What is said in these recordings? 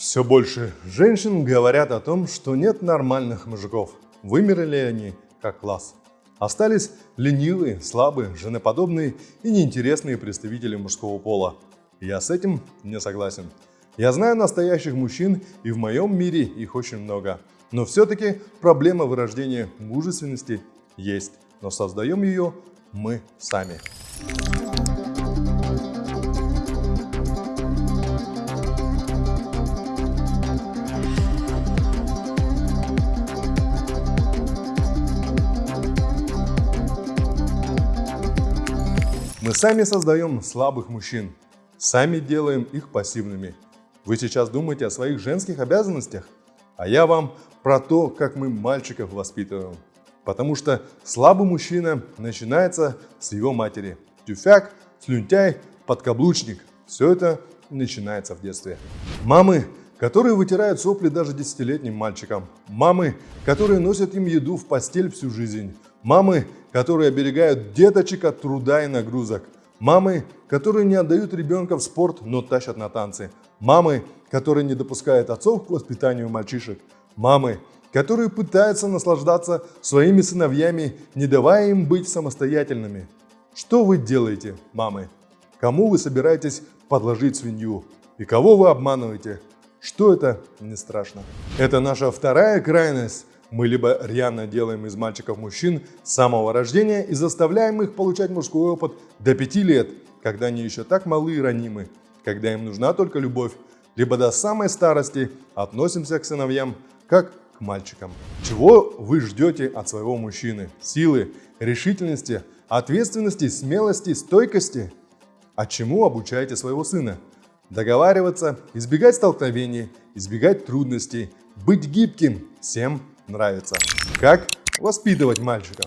Все больше женщин говорят о том, что нет нормальных мужиков. Вымерли они как класс. Остались ленивые, слабые, женоподобные и неинтересные представители мужского пола. Я с этим не согласен. Я знаю настоящих мужчин, и в моем мире их очень много. Но все-таки проблема вырождения мужественности есть, но создаем ее мы сами. Мы сами создаем слабых мужчин, сами делаем их пассивными. Вы сейчас думаете о своих женских обязанностях? А я вам про то, как мы мальчиков воспитываем. Потому что слабый мужчина начинается с его матери. Тюфяк, слюнтяй, подкаблучник. Все это начинается в детстве. Мамы, которые вытирают сопли даже десятилетним мальчикам. Мамы, которые носят им еду в постель всю жизнь. Мамы, которые оберегают деточек от труда и нагрузок. Мамы, которые не отдают ребенка в спорт, но тащат на танцы. Мамы, которые не допускают отцов к воспитанию мальчишек. Мамы, которые пытаются наслаждаться своими сыновьями, не давая им быть самостоятельными. Что вы делаете, мамы? Кому вы собираетесь подложить свинью? И кого вы обманываете? Что это не страшно? Это наша вторая крайность. Мы либо рьяно делаем из мальчиков мужчин с самого рождения и заставляем их получать мужской опыт до 5 лет, когда они еще так малы и ранимы, когда им нужна только любовь, либо до самой старости относимся к сыновьям как к мальчикам. Чего вы ждете от своего мужчины? Силы, решительности, ответственности, смелости, стойкости? А чему обучаете своего сына? Договариваться, избегать столкновений, избегать трудностей, быть гибким всем нравится. Как воспитывать мальчиков?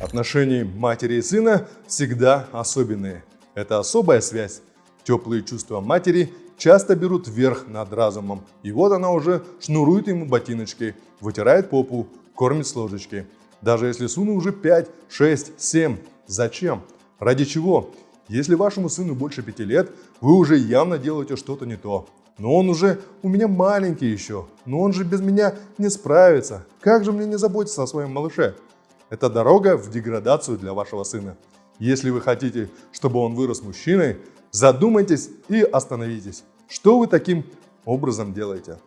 Отношения матери и сына всегда особенные. Это особая связь. Теплые чувства матери часто берут верх над разумом. И вот она уже шнурует ему ботиночки, вытирает попу, кормит с ложечки. Даже если сыну уже 5, 6, 7. Зачем? Ради чего? Если вашему сыну больше 5 лет, вы уже явно делаете что-то не то. Но он уже у меня маленький еще, но он же без меня не справится. Как же мне не заботиться о своем малыше? Это дорога в деградацию для вашего сына. Если вы хотите, чтобы он вырос мужчиной, задумайтесь и остановитесь. Что вы таким образом делаете?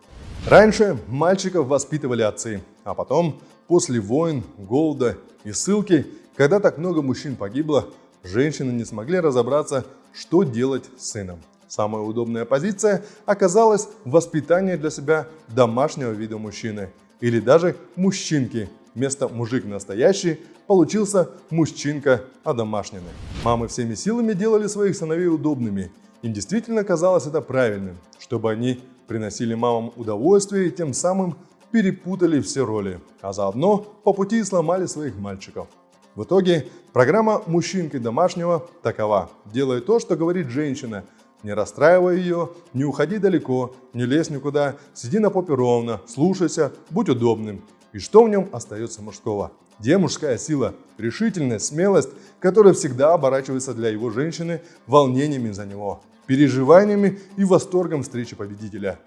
Раньше мальчиков воспитывали отцы, а потом, после войн, голода и ссылки, когда так много мужчин погибло, женщины не смогли разобраться, что делать с сыном. Самая удобная позиция оказалась воспитание для себя домашнего вида мужчины или даже мужчинки. Вместо мужик настоящий получился мужчинка одомашненный. Мамы всеми силами делали своих сыновей удобными – им действительно казалось это правильным, чтобы они приносили мамам удовольствие и тем самым перепутали все роли, а заодно по пути сломали своих мальчиков. В итоге программа «Мужчинкой домашнего» такова. Делай то, что говорит женщина. Не расстраивай ее, не уходи далеко, не лезь никуда, сиди на попе ровно, слушайся, будь удобным. И что в нем остается мужского? Где мужская сила, решительность, смелость, которая всегда оборачивается для его женщины волнениями за него переживаниями и восторгом встречи победителя.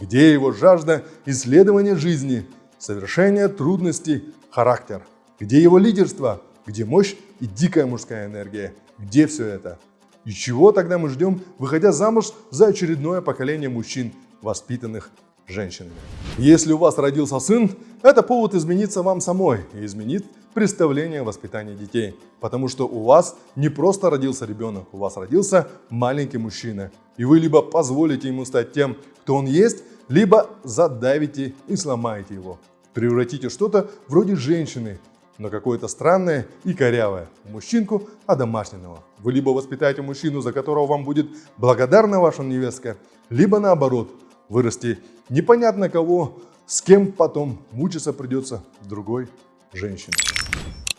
Где его жажда исследования жизни, совершения трудностей, характер? Где его лидерство? Где мощь и дикая мужская энергия? Где все это? И чего тогда мы ждем, выходя замуж за очередное поколение мужчин, воспитанных женщинами? Если у вас родился сын, это повод измениться вам самой и изменит представление о воспитании детей. Потому что у вас не просто родился ребенок, у вас родился маленький мужчина. И вы либо позволите ему стать тем, кто он есть, либо задавите и сломаете его. Превратите что-то вроде женщины, но какое-то странное и корявое. Мужчинку одомашненного. Вы либо воспитаете мужчину, за которого вам будет благодарна ваша невестка, либо наоборот, вырасти непонятно кого, с кем потом мучиться придется другой женщине.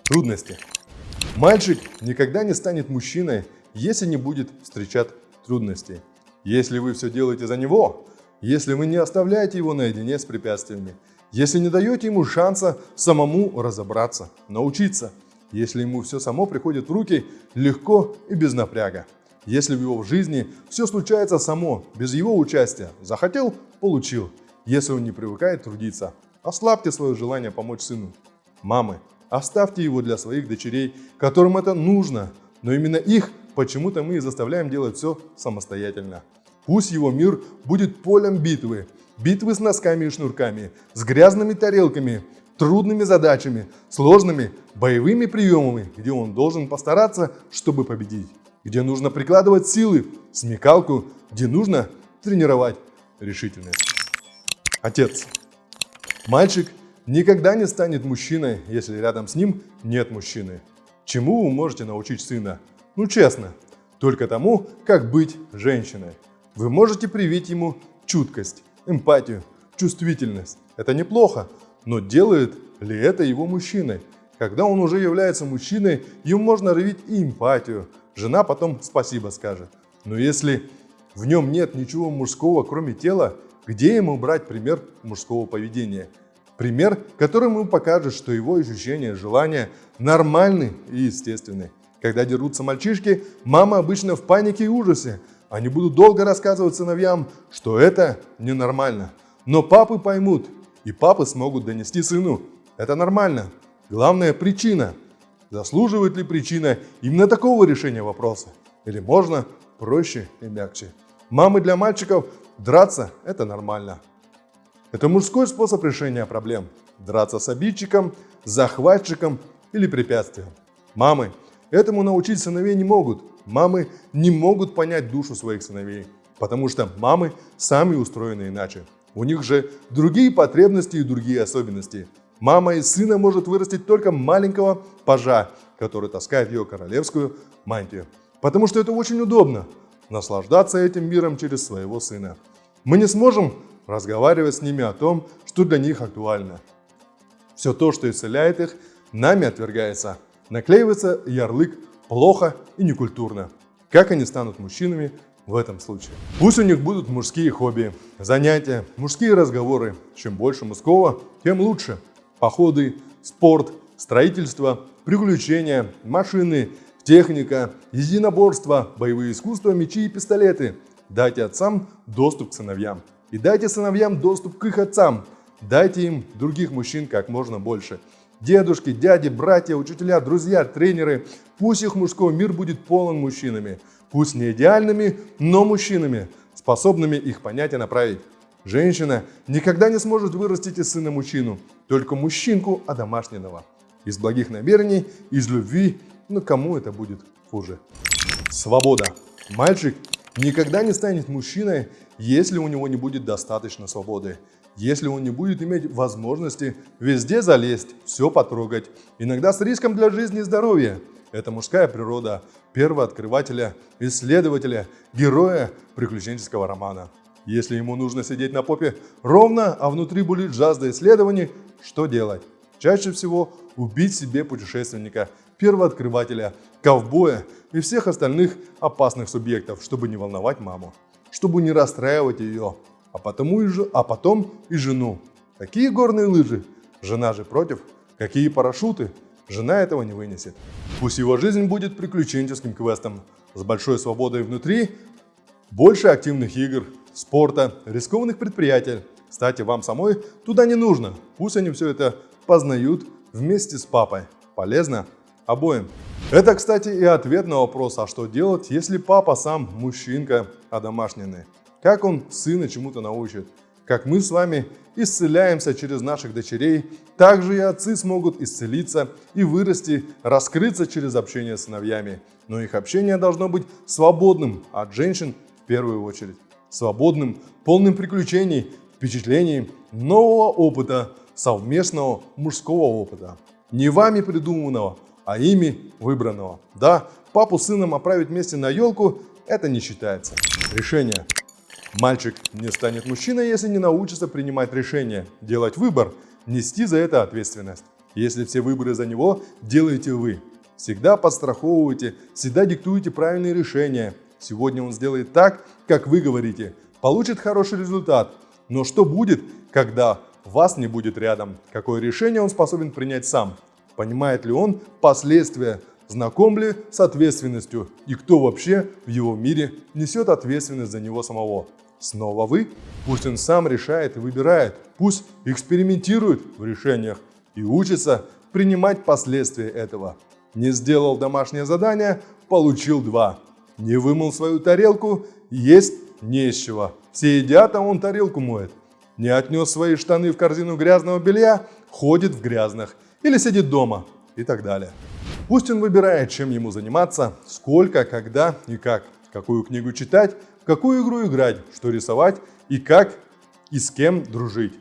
Трудности. Мальчик никогда не станет мужчиной, если не будет встречать трудностей. Если вы все делаете за него, если вы не оставляете его наедине с препятствиями, если не даете ему шанса самому разобраться, научиться, если ему все само приходит в руки легко и без напряга. Если в его жизни все случается само, без его участия, захотел – получил. Если он не привыкает трудиться, ослабьте свое желание помочь сыну. Мамы, оставьте его для своих дочерей, которым это нужно, но именно их почему-то мы и заставляем делать все самостоятельно. Пусть его мир будет полем битвы, битвы с носками и шнурками, с грязными тарелками, трудными задачами, сложными боевыми приемами, где он должен постараться, чтобы победить, где нужно прикладывать силы, смекалку, где нужно тренировать решительность. Отец. Мальчик никогда не станет мужчиной, если рядом с ним нет мужчины. Чему вы можете научить сына? Ну честно, только тому, как быть женщиной. Вы можете привить ему чуткость, эмпатию, чувствительность. Это неплохо, но делает ли это его мужчиной? Когда он уже является мужчиной, ему можно развить и эмпатию. Жена потом спасибо скажет. Но если в нем нет ничего мужского, кроме тела, где ему брать пример мужского поведения? Пример, который ему покажет, что его ощущения, желания нормальны и естественны. Когда дерутся мальчишки, мама обычно в панике и ужасе. Они будут долго рассказывать сыновьям, что это ненормально. Но папы поймут, и папы смогут донести сыну. Это нормально. Главная причина. Заслуживает ли причина именно такого решения вопроса? Или можно проще и мягче? Мамы для мальчиков драться – это нормально. Это мужской способ решения проблем. Драться с обидчиком, захватчиком или препятствием. Мамы этому научить сыновей не могут. Мамы не могут понять душу своих сыновей, потому что мамы сами устроены иначе. У них же другие потребности и другие особенности. Мама из сына может вырастить только маленького пажа, который таскает ее королевскую мантию. Потому что это очень удобно – наслаждаться этим миром через своего сына. Мы не сможем разговаривать с ними о том, что для них актуально. Все то, что исцеляет их, нами отвергается. Наклеивается ярлык «плохо» и «некультурно». Как они станут мужчинами, в этом случае. Пусть у них будут мужские хобби, занятия, мужские разговоры. Чем больше мужского, тем лучше. Походы, спорт, строительство, приключения, машины, техника, единоборство, боевые искусства, мечи и пистолеты. Дайте отцам доступ к сыновьям. И дайте сыновьям доступ к их отцам. Дайте им других мужчин как можно больше. Дедушки, дяди, братья, учителя, друзья, тренеры. Пусть их мужской мир будет полон мужчинами пусть не идеальными, но мужчинами, способными их понять и направить. Женщина никогда не сможет вырастить из сына мужчину, только мужчинку одомашненного. Из благих намерений, из любви, но кому это будет хуже? Свобода. Мальчик никогда не станет мужчиной, если у него не будет достаточно свободы. Если он не будет иметь возможности везде залезть, все потрогать, иногда с риском для жизни и здоровья – это мужская природа первооткрывателя, исследователя, героя приключенческого романа. Если ему нужно сидеть на попе ровно, а внутри будет жажда исследований, что делать? Чаще всего убить себе путешественника, первооткрывателя, ковбоя и всех остальных опасных субъектов, чтобы не волновать маму, чтобы не расстраивать ее, а, потому и, а потом и жену. Какие горные лыжи? Жена же против. Какие парашюты? Жена этого не вынесет. Пусть его жизнь будет приключенческим квестом, с большой свободой внутри, больше активных игр, спорта, рискованных предприятий. Кстати, вам самой туда не нужно. Пусть они все это познают вместе с папой. Полезно обоим. Это, кстати, и ответ на вопрос, а что делать, если папа сам мужчинка одомашненный? Как он сына чему-то научит? Как мы с вами исцеляемся через наших дочерей, также и отцы смогут исцелиться и вырасти, раскрыться через общение с сыновьями. Но их общение должно быть свободным от женщин в первую очередь. Свободным, полным приключений, впечатлений, нового опыта, совместного мужского опыта. Не вами придуманного, а ими выбранного. Да, папу с сыном отправить вместе на елку – это не считается. Решение. Мальчик не станет мужчиной, если не научится принимать решения, делать выбор, нести за это ответственность. Если все выборы за него делаете вы. Всегда подстраховывайте, всегда диктуете правильные решения. Сегодня он сделает так, как вы говорите, получит хороший результат. Но что будет, когда вас не будет рядом? Какое решение он способен принять сам? Понимает ли он последствия знаком ли с ответственностью и кто вообще в его мире несет ответственность за него самого. Снова вы? Пусть он сам решает и выбирает, пусть экспериментирует в решениях и учится принимать последствия этого. Не сделал домашнее задание, получил два. Не вымыл свою тарелку, есть не из чего. Все едят, а он тарелку моет. Не отнес свои штаны в корзину грязного белья, ходит в грязных. Или сидит дома и так далее. Пусть он выбирает, чем ему заниматься, сколько, когда и как, какую книгу читать, какую игру играть, что рисовать и как и с кем дружить.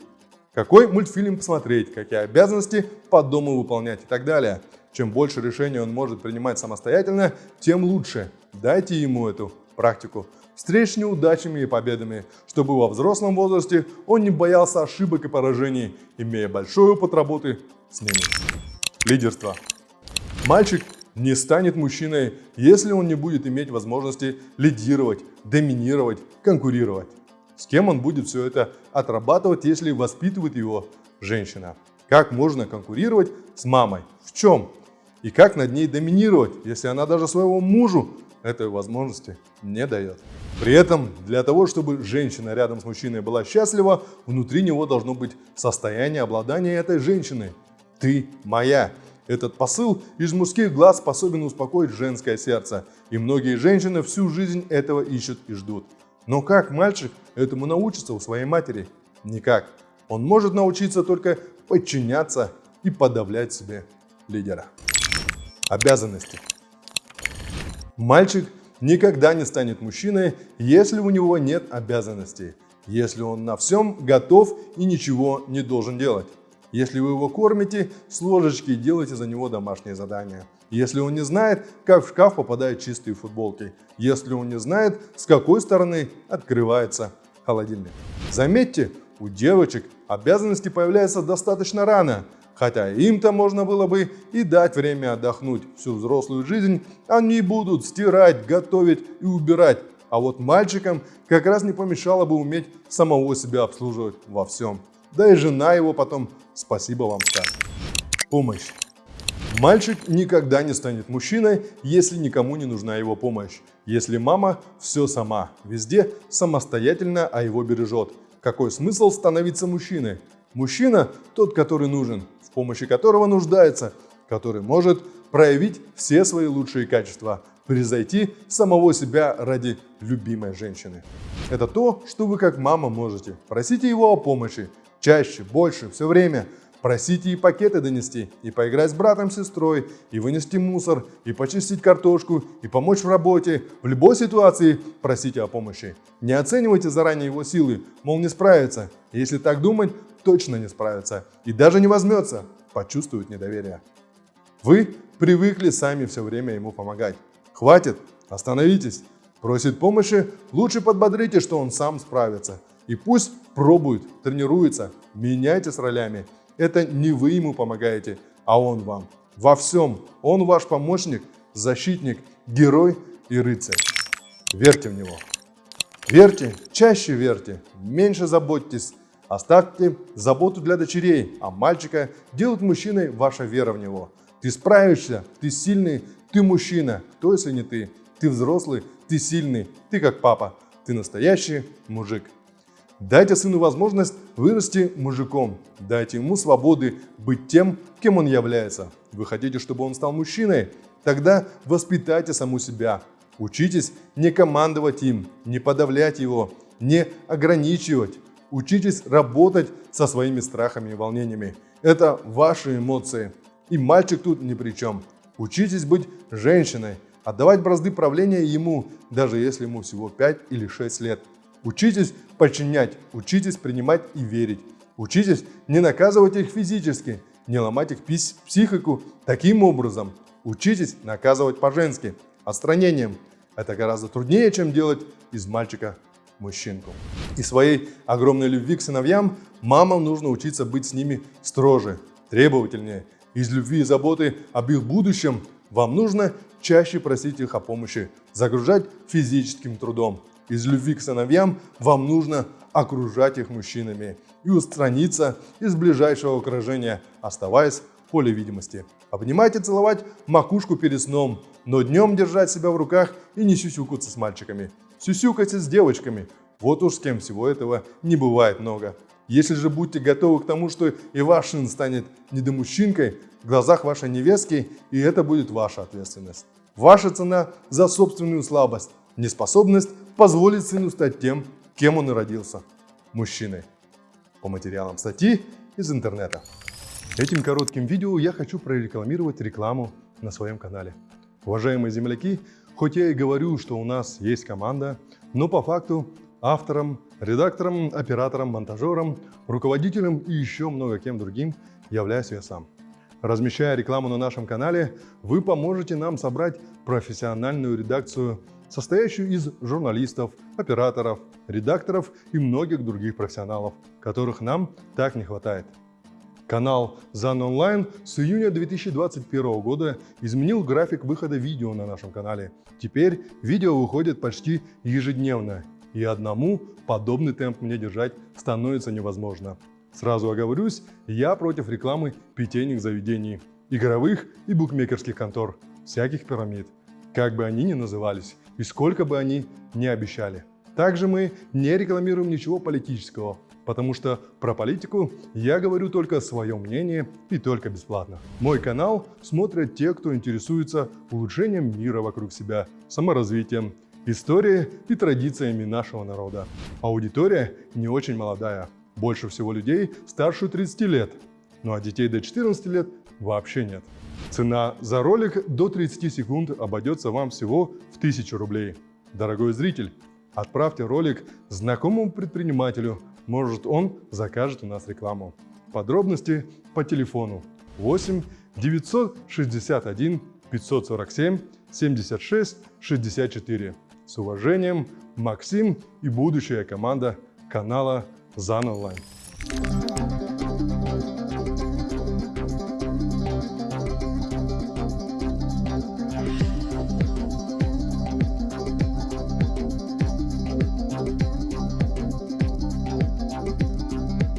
Какой мультфильм посмотреть, какие обязанности по дому выполнять и так далее. Чем больше решений он может принимать самостоятельно, тем лучше. Дайте ему эту практику. Встреч неудачами и победами, чтобы во взрослом возрасте он не боялся ошибок и поражений, имея большой опыт работы с ними. Лидерство. Мальчик не станет мужчиной, если он не будет иметь возможности лидировать, доминировать, конкурировать. С кем он будет все это отрабатывать, если воспитывает его женщина? Как можно конкурировать с мамой? В чем? И как над ней доминировать, если она даже своего мужу этой возможности не дает? При этом для того, чтобы женщина рядом с мужчиной была счастлива, внутри него должно быть состояние обладания этой женщины. Ты моя. Этот посыл из мужских глаз способен успокоить женское сердце, и многие женщины всю жизнь этого ищут и ждут. Но как мальчик этому научится у своей матери? Никак. Он может научиться только подчиняться и подавлять себе лидера. Обязанности. Мальчик никогда не станет мужчиной, если у него нет обязанностей, если он на всем готов и ничего не должен делать. Если вы его кормите с ложечки и делаете за него домашние задания. Если он не знает, как в шкаф попадают чистые футболки. Если он не знает, с какой стороны открывается холодильник. Заметьте, у девочек обязанности появляются достаточно рано. Хотя им-то можно было бы и дать время отдохнуть. Всю взрослую жизнь они будут стирать, готовить и убирать. А вот мальчикам как раз не помешало бы уметь самого себя обслуживать во всем. Да и жена его потом спасибо вам скажет. Помощь. Мальчик никогда не станет мужчиной, если никому не нужна его помощь. Если мама все сама, везде самостоятельно, а его бережет. Какой смысл становиться мужчиной? Мужчина – тот, который нужен, в помощи которого нуждается, который может проявить все свои лучшие качества, превзойти самого себя ради любимой женщины. Это то, что вы как мама можете. Просите его о помощи, чаще, больше, все время. Просите и пакеты донести, и поиграть с братом, сестрой, и вынести мусор, и почистить картошку, и помочь в работе. В любой ситуации просите о помощи. Не оценивайте заранее его силы, мол, не справится. Если так думать, точно не справится. И даже не возьмется, почувствует недоверие. Вы привыкли сами все время ему помогать. Хватит, остановитесь. Просит помощи, лучше подбодрите, что он сам справится. И пусть пробует, тренируется, меняйте с ролями. Это не вы ему помогаете, а он вам. Во всем он ваш помощник, защитник, герой и рыцарь. Верьте в него. Верьте, чаще верьте, меньше заботьтесь. Оставьте заботу для дочерей, а мальчика делает мужчиной ваша вера в него. Ты справишься, ты сильный, ты мужчина. Кто, если не ты? Ты взрослый, ты сильный, ты как папа, ты настоящий мужик. Дайте сыну возможность вырасти мужиком. Дайте ему свободы быть тем, кем он является. Вы хотите, чтобы он стал мужчиной? Тогда воспитайте саму себя. Учитесь не командовать им, не подавлять его, не ограничивать. Учитесь работать со своими страхами и волнениями. Это ваши эмоции. И мальчик тут ни при чем. Учитесь быть женщиной, отдавать бразды правления ему, даже если ему всего 5 или 6 лет. Учитесь подчинять, учитесь принимать и верить. Учитесь не наказывать их физически, не ломать их психику таким образом. Учитесь наказывать по-женски, отстранением. Это гораздо труднее, чем делать из мальчика мужчинку. И своей огромной любви к сыновьям мамам нужно учиться быть с ними строже, требовательнее. Из любви и заботы об их будущем вам нужно чаще просить их о помощи, загружать физическим трудом, из любви к сыновьям вам нужно окружать их мужчинами и устраниться из ближайшего окружения, оставаясь поле видимости. Обнимать и целовать макушку перед сном, но днем держать себя в руках и не сюсюкаться с мальчиками. Сюсюкаться с девочками. Вот уж с кем всего этого не бывает много. Если же будьте готовы к тому, что и ваш сын станет недомужчинкой в глазах вашей невестки, и это будет ваша ответственность. Ваша цена за собственную слабость, неспособность позволить сыну стать тем, кем он и родился – мужчиной. По материалам статьи из интернета. Этим коротким видео я хочу прорекламировать рекламу на своем канале. Уважаемые земляки, хоть я и говорю, что у нас есть команда, но по факту автором, редактором, оператором, монтажером, руководителем и еще много кем другим являюсь я сам. Размещая рекламу на нашем канале, вы поможете нам собрать профессиональную редакцию, состоящую из журналистов, операторов, редакторов и многих других профессионалов, которых нам так не хватает. Канал ZAN Online с июня 2021 года изменил график выхода видео на нашем канале. Теперь видео выходит почти ежедневно, и одному подобный темп мне держать становится невозможно. Сразу оговорюсь, я против рекламы питейных заведений, игровых и букмекерских контор, всяких пирамид, как бы они ни назывались и сколько бы они ни обещали. Также мы не рекламируем ничего политического, потому что про политику я говорю только свое мнение и только бесплатно. Мой канал смотрят те, кто интересуется улучшением мира вокруг себя, саморазвитием, историей и традициями нашего народа. Аудитория не очень молодая, больше всего людей старше 30 лет, ну а детей до 14 лет вообще нет. Цена за ролик до 30 секунд обойдется вам всего в 1000 рублей. Дорогой зритель, отправьте ролик знакомому предпринимателю, может он закажет у нас рекламу. Подробности по телефону 8 961 547 76 64. С уважением, Максим и будущая команда канала Zan Online.